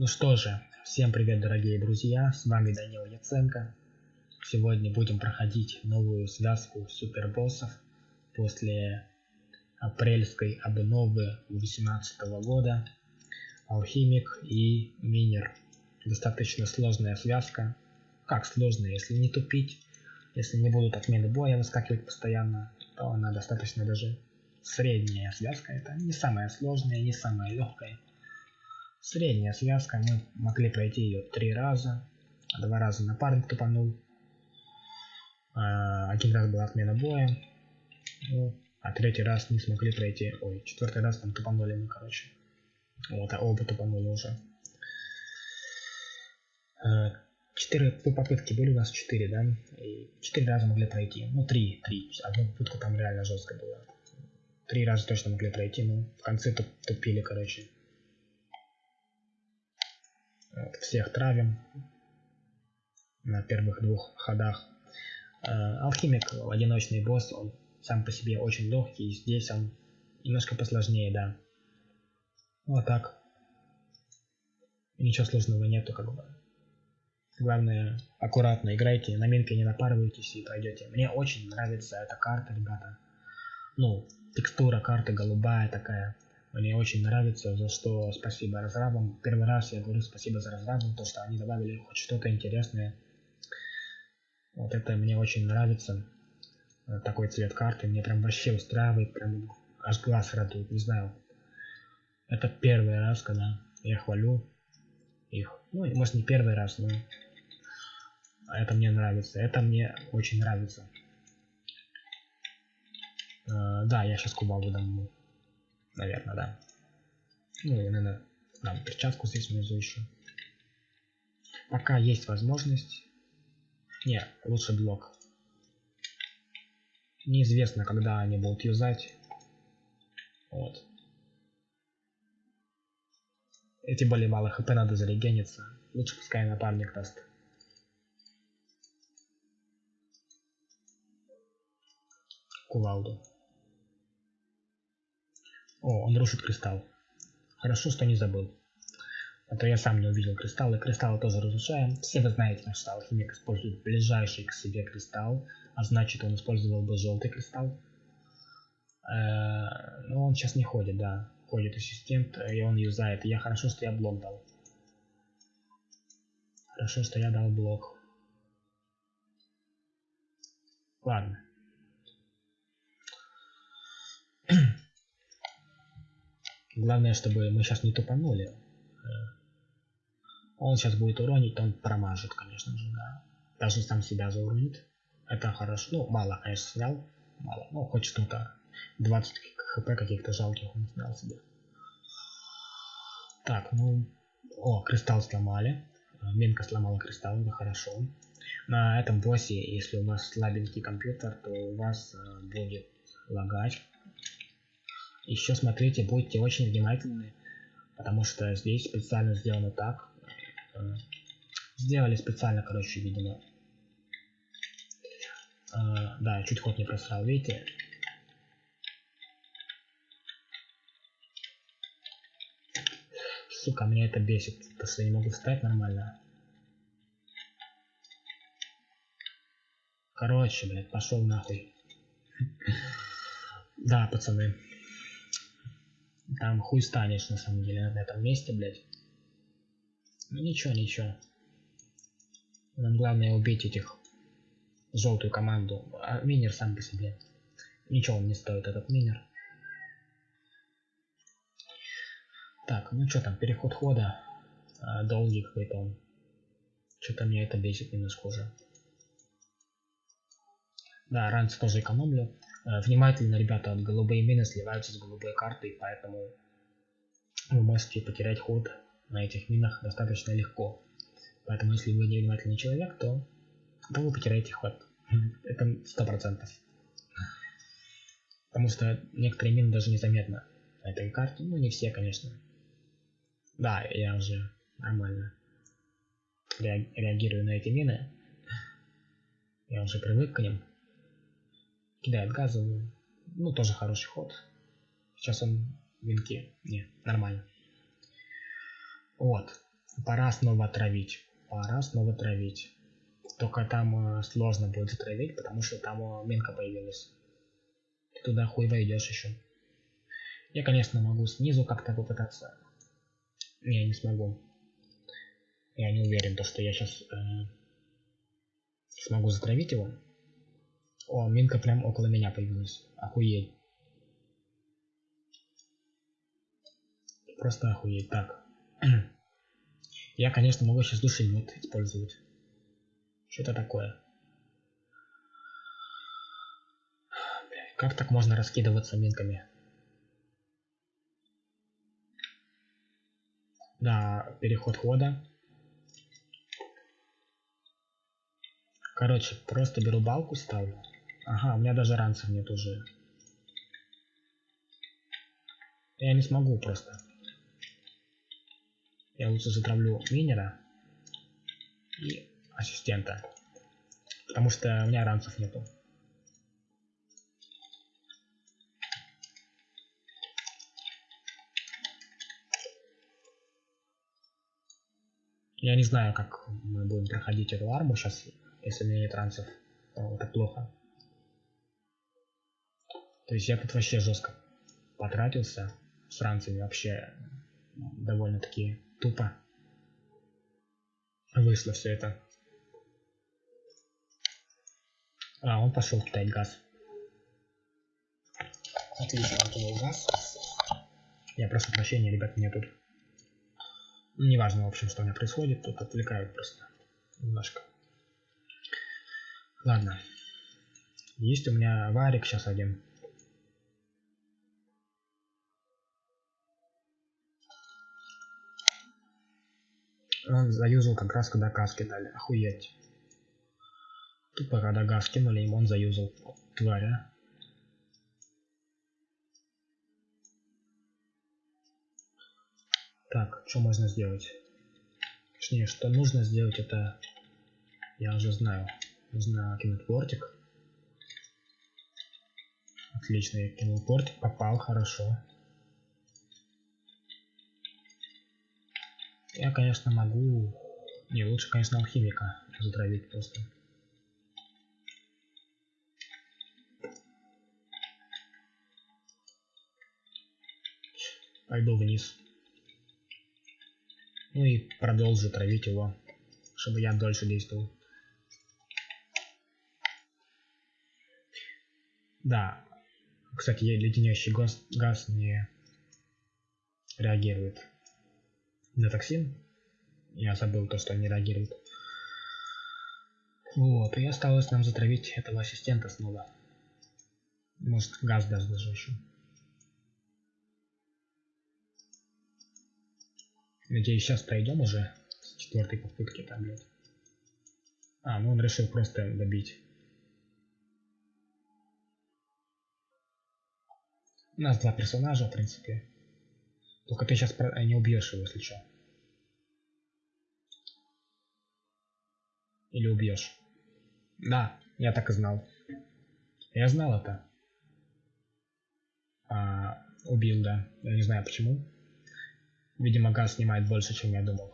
Ну что же, всем привет, дорогие друзья, с вами Данил Яценко. Сегодня будем проходить новую связку супербоссов после апрельской обновы 2018 года. Алхимик и Минер. Достаточно сложная связка. Как сложная, если не тупить, если не будут отмены боя выскакивать постоянно, то она достаточно даже средняя связка. Это не самая сложная, не самая легкая Средняя связка, мы могли пройти ее три раза. Два раза напарник тупанул. А, один раз была отмена боя. Ну, а третий раз не смогли пройти. Ой, четвертый раз там тупанули мы, короче. Вот, а оба тупанули уже. А, четыре попытки были у нас четыре, да? И четыре раза могли пройти. Ну, три, три. Одну попытку там реально жестко было. Три раза точно могли пройти, но в конце туп тупили, короче. Вот, всех травим на первых двух ходах. Э, алхимик, одиночный босс, он сам по себе очень легкий, здесь он немножко посложнее, да. Вот так. Ничего сложного нету, как бы. Главное, аккуратно играйте, на минке не напарывайтесь и пройдете. Мне очень нравится эта карта, ребята. Ну, текстура карты голубая такая. Мне очень нравится, за что спасибо разрабам. Первый раз я говорю спасибо за разрабам, то что они добавили хоть что-то интересное. Вот это мне очень нравится. Такой цвет карты мне прям вообще устраивает, прям аж глаз радует, не знаю. Это первый раз, когда я хвалю их. Ну, может не первый раз, но это мне нравится. Это мне очень нравится. Uh, да, я сейчас кубалу дам Наверное, да. Ну, и, наверное, дам перчатку здесь внизу еще. Пока есть возможность. Не, лучше блок. Неизвестно, когда они будут юзать. Вот. Эти более мало хп надо зарегениться. Лучше пускай напарник даст. Кувалду. О, он рушит кристалл. Хорошо, что не забыл. А то я сам не увидел кристаллы. Кристаллы тоже разрушаем. Все вы знаете, что алхимик использует ближайший к себе кристалл. А значит, он использовал бы желтый кристалл. Э, но он сейчас не ходит, да. Ходит ассистент, и он юзает. Я хорошо, что я блок дал. Хорошо, что я дал блок. Ладно. Главное, чтобы мы сейчас не тупанули. Э, он сейчас будет уронить, он промажет, конечно же, да. Даже сам себя зауронит. Это хорошо. Ну, мало, конечно, снял. Мало. Ну, хоть что-то. 20 хп каких-то жалких он снял себе. Так, ну... О, кристалл сломали. Э, Минка сломала кристалл, это хорошо. На этом боссе, если у вас слабенький компьютер, то у вас э, будет лагать еще смотрите, будьте очень внимательны, потому что здесь специально сделано так. Э, сделали специально, короче, видимо. Э, да, чуть ход не просрал, видите? Сука, меня это бесит, потому что я не могу встать нормально. Короче, блядь, пошел нахуй. Да, пацаны. Там хуй станешь, на самом деле, на этом месте, блядь. Ну ничего, ничего. Нам главное убить этих желтую команду. А минер сам по себе. Ничего он не стоит, этот минер. Так, ну что там, переход хода. А, долгий какой-то он. Что-то меня это бесит немножко уже. Да, раньше тоже экономлю. Э, внимательно, ребята, голубые мины сливаются с голубой картой, поэтому вы можете потерять ход на этих минах достаточно легко. Поэтому, если вы не внимательный человек, то, то вы потеряете ход. Это сто процентов. Потому что некоторые мины даже незаметно на этой карте. Ну, не все, конечно. Да, я уже нормально реагирую на эти мины. Я уже привык к ним кидает газовую. Ну, тоже хороший ход. Сейчас он в винке. Не, нормально. Вот. Пора снова отравить. Пора снова травить. Только там э, сложно будет затравить, потому что там э, минка появилась. Ты туда хуй войдешь еще. Я, конечно, могу снизу как-то попытаться. Не, не смогу. Я не уверен, то, что я сейчас э, смогу затравить его. О, минка прям около меня появилась. Охуеть. Просто охуеть. Так. Я, конечно, могу сейчас душемет использовать. Что это такое? Как так можно раскидываться минками? Да, переход хода. Короче, просто беру балку, ставлю. Ага, у меня даже ранцев нет уже. Я не смогу просто. Я лучше затравлю минера и ассистента. Потому что у меня ранцев нету. Я не знаю, как мы будем проходить эту арму сейчас, если у меня нет ранцев. Это плохо. То есть я тут вообще жестко потратился с ранцами. Вообще довольно-таки тупо вышло все это. А, он пошел кидать газ. Отлично, кинул газ. Я прошу прощения, ребят, мне тут Неважно, в общем, что у меня происходит, тут отвлекают просто немножко. Ладно. Есть у меня варик сейчас один. Он заюзал как раз, когда газ кидали. Охуеть. Тупо, когда газ кинули, ему он заюзал. Тварь, а. Так, что можно сделать? Точнее, что нужно сделать, это я уже знаю. Нужно кинуть портик. Отлично, я кинул портик, попал, хорошо. Я, конечно, могу... Не, лучше, конечно, алхимика затравить просто. Пойду вниз. Ну и продолжу травить его, чтобы я дольше действовал. Да, кстати, леденящий газ, газ не реагирует на токсин. Я забыл то, что он не реагирует. Вот, и осталось нам затравить этого ассистента снова. Может, газ даст даже еще. Надеюсь, сейчас пройдем уже с четвертой попытки там, блядь. А, ну он решил просто добить. У нас два персонажа, в принципе. Только ты сейчас не убьешь его, если что. Или убьешь. Да, я так и знал. Я знал это. А, убил, да. Я не знаю почему. Видимо, газ снимает больше, чем я думал.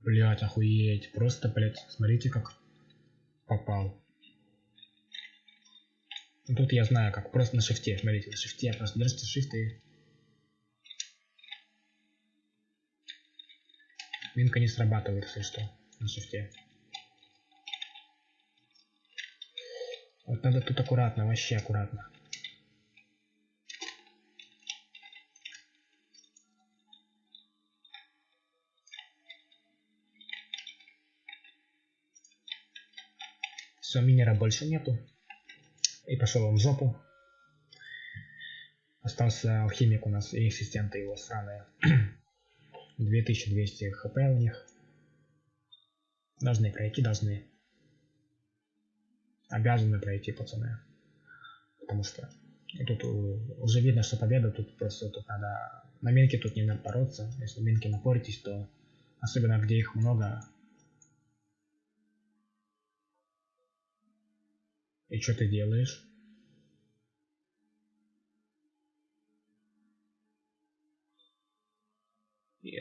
Блять, охуеть. Просто, блять, смотрите, как попал. Тут я знаю, как просто на шифте. Смотрите, на шифте. Просто держите шифт и... Винка не срабатывает, если что, на шифте. Вот надо тут аккуратно, вообще аккуратно. Все, минера больше нету. И пошел он в жопу. Остался алхимик у нас и ассистенты его сраные. 2200 хп у них. Должны пройти, должны. Обязаны пройти, пацаны. Потому что тут уже видно, что победа тут просто тут надо... На минке тут не надо бороться. Если минки напоритесь, то особенно где их много, И что ты делаешь?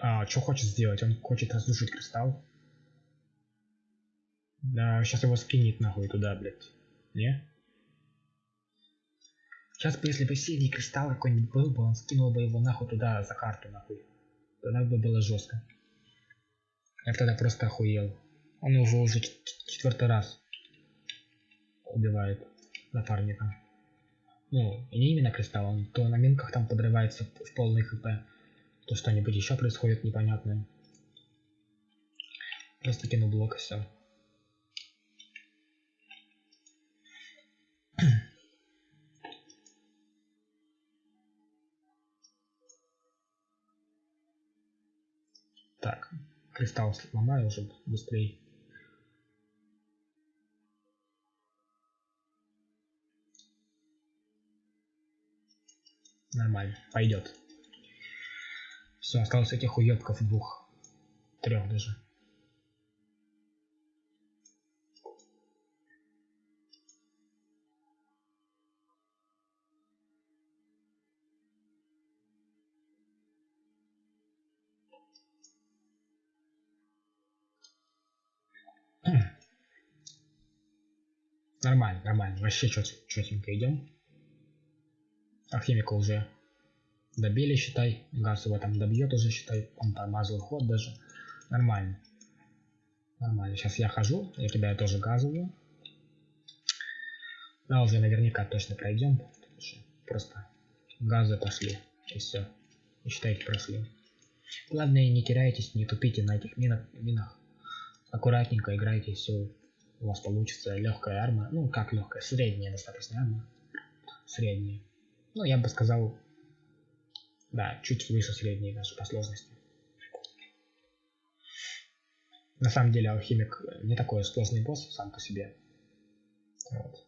А, что хочет сделать? Он хочет разрушить кристалл. Да, сейчас его скинет нахуй туда, блядь. Не? Сейчас бы, если бы синий кристалл какой-нибудь был бы, он скинул бы его нахуй туда, за карту нахуй. Тогда бы было жестко. Я тогда просто охуел. Он уже уже четвертый раз убивает напарника. Ну, не именно кристалл, он то на минках там подрывается в полный хп, то что-нибудь еще происходит непонятное. Просто кину блок и все. Так, кристалл сломаю уже быстрее. Нормально, пойдет. Все, осталось этих уебков двух. Трех даже. Нормально, нормально. Вообще четенько идем. Алхимика уже добили, считай. Газ его там добьет уже, считай. Он промазал ход даже. Нормально. Нормально. Сейчас я хожу, я кидаю тоже газовую. Да, уже наверняка точно пройдем. Просто газы пошли. И все. И считайте, прошли. Главное, не теряйтесь, не тупите на этих минах. минах. Аккуратненько играйте, все у вас получится. Легкая арма. Ну, как легкая, средняя достаточно арма. Средняя. Ну, я бы сказал, да, чуть выше средней даже по сложности. На самом деле алхимик не такой сложный босс сам по себе. Вот.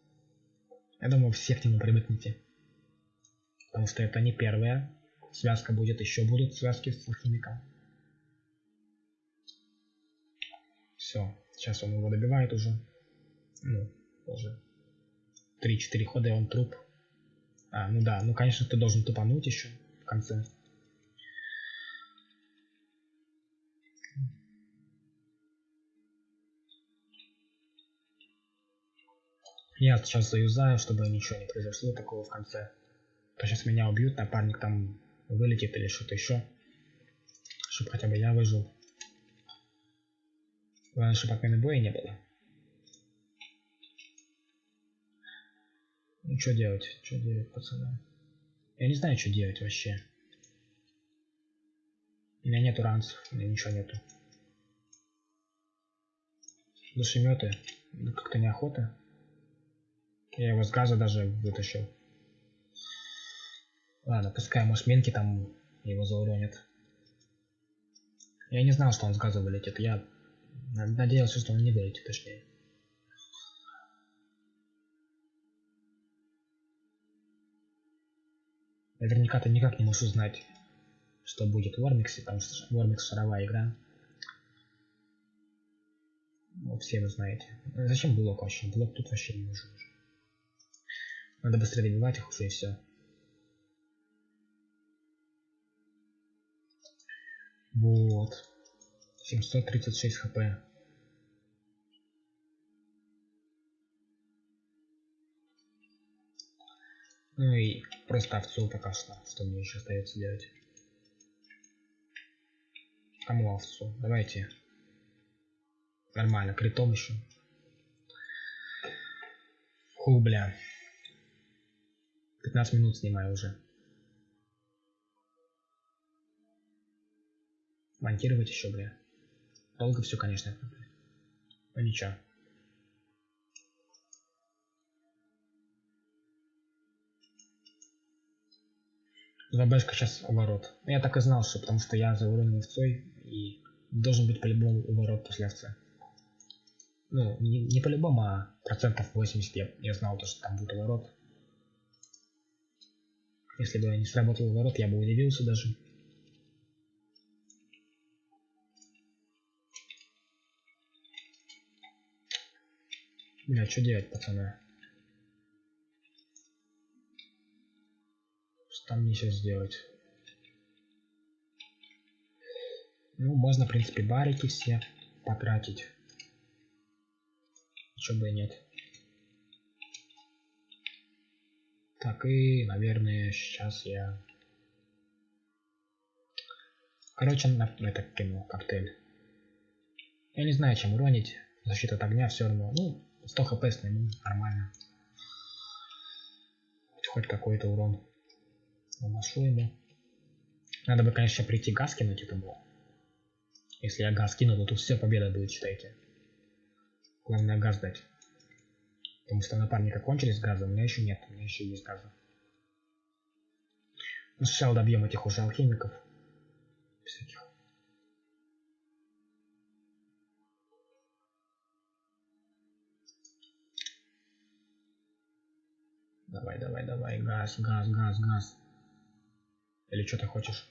Я думаю, все к нему привыкнете. Потому что это не первая связка будет, еще будут связки с алхимиком. Все, сейчас он его добивает уже. Ну, уже 3-4 хода и он труп. А, ну да, ну конечно ты должен тупануть еще конце. Я сейчас заюзаю, чтобы ничего не произошло такого в конце. То сейчас меня убьют, напарник там вылетит или что-то еще. Чтобы хотя бы я выжил. Главное, чтобы отмены боя не было. Ну что делать? Что делать, пацаны? Я не знаю, что делать вообще. У меня нету ранцев, у меня ничего нету. Душеметы. Ну, как-то неохота. Я его с газа даже вытащил. Ладно, пускай, может, минки там его зауронят. Я не знал, что он с газа вылетит. Я надеялся, что он не вылетит, точнее. Наверняка ты никак не можешь узнать, что будет в Вормиксе, потому что Вормикс шаровая игра. Ну, все вы знаете. Зачем блок вообще? Блок тут вообще не нужен. Надо быстрее добивать их уже и все. Вот. 736 хп. Ну и просто овцу пока что, что мне еще остается делать. Кому овцу? Давайте. Нормально, критом еще. Фу, бля. 15 минут снимаю уже. Монтировать еще, бля. Долго все, конечно. Но ничего. ВБшка сейчас у ворот. Я так и знал, что потому что я за уровнем овцой и должен быть по-любому у после овцы. Ну, не, не по-любому, а процентов 80 я, я знал, то, что там будет у. Если бы не сработал ворот, я бы удивился даже. Бля, что делать, пацаны? Мне сейчас сделать? Ну, можно, в принципе, барики все потратить. Чего бы и нет. Так, и, наверное, сейчас я... Короче, на это кинул коктейль. Я не знаю, чем уронить. Защита от огня все равно. Ну, 100 хп сниму, нормально. Хоть какой-то урон наношу ему. Надо бы, конечно, прийти газ кинуть этому. Если я газ кину, то тут все победа будет, считайте. Главное газ дать. Потому что напарника кончились газа, у меня еще нет, у меня еще есть газа. Ну, сначала добьем этих уже алхимиков. Всяких. Давай, давай, давай, газ, газ, газ, газ. Или что ты хочешь?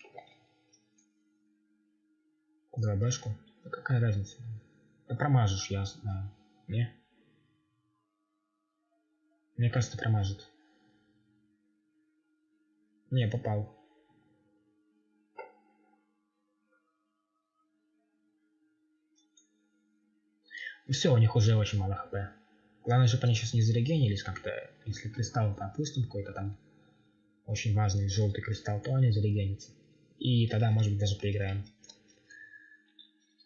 Давай бэшку. Да какая разница? Да промажешь, ясно. Не? Мне кажется, промажет. Не, попал. Все, у них уже очень мало хп. Главное, чтобы они сейчас не зарегенились как-то. Если кристалл опустим какой-то там очень важный желтый кристалл, то они зарегенятся. И тогда, может быть, даже проиграем.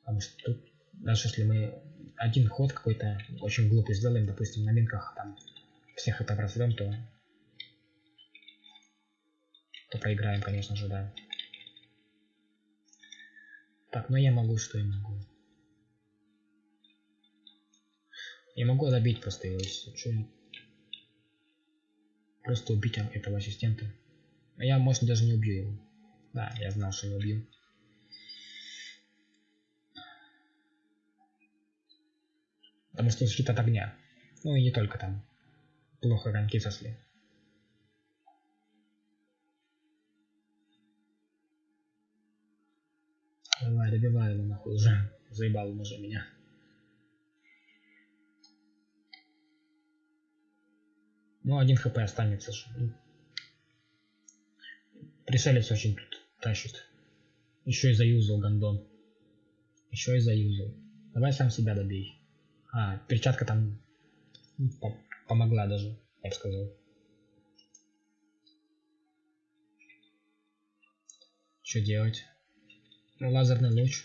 Потому что тут, даже если мы один ход какой-то очень глупый сделаем, допустим, на минках там всех это просрем, то, то проиграем, конечно же, да. Так, ну я могу, что я могу. Я могу добить просто его, если Просто убить этого ассистента. А я, может, даже не убью его. Да, я знал, что не убью. Потому что щит от огня. Ну и не только там. Плохо ранки сосли. Давай, добивай его нахуй уже. Заебал он уже меня. Ну, один хп останется. Ну, пришелец очень тут тащит. Еще и заюзал гандон. Еще и заюзал. Давай сам себя добей. А, перчатка там ну, помогла даже, я бы сказал. Что делать? Ну, лазерный луч.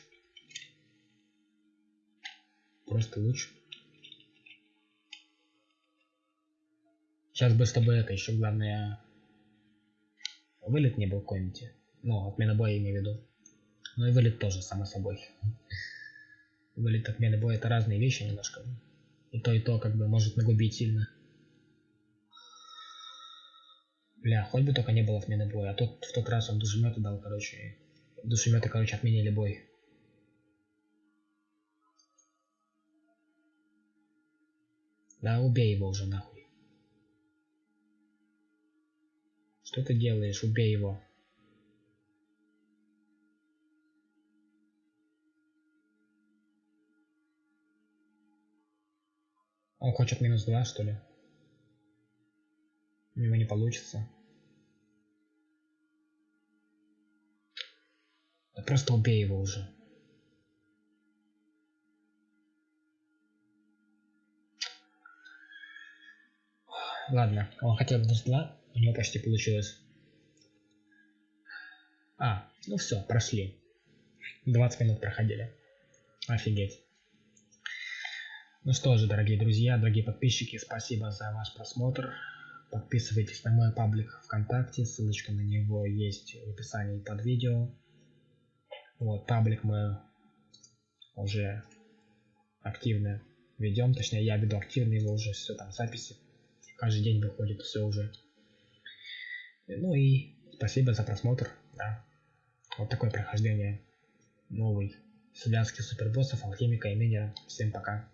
Просто луч. Сейчас бы с тобой это еще главное вылет не был комнате. Ну, отмена боя имею в виду. Ну и вылет тоже, само собой. Вылет отмена боя это разные вещи немножко. И то, и то как бы может нагубить сильно. Бля, хоть бы только не было отмены боя. А тот в тот раз он душеметы дал, короче. Душеметы, короче, отменили бой. Да, убей его уже нахуй. Что ты делаешь? Убей его. Он хочет минус 2, что ли? У него не получится. Да просто убей его уже. Ладно, он хотел минус 2, у него почти получилось. А, ну все, прошли. 20 минут проходили. Офигеть. Ну что же, дорогие друзья, дорогие подписчики, спасибо за ваш просмотр. Подписывайтесь на мой паблик ВКонтакте, ссылочка на него есть в описании под видео. Вот, паблик мы уже активно ведем, точнее я веду активно его уже, все там записи, каждый день выходит все уже. Ну и спасибо за просмотр, да. Вот такое прохождение новый Селянских супербоссов, алхимика и минера. Всем пока.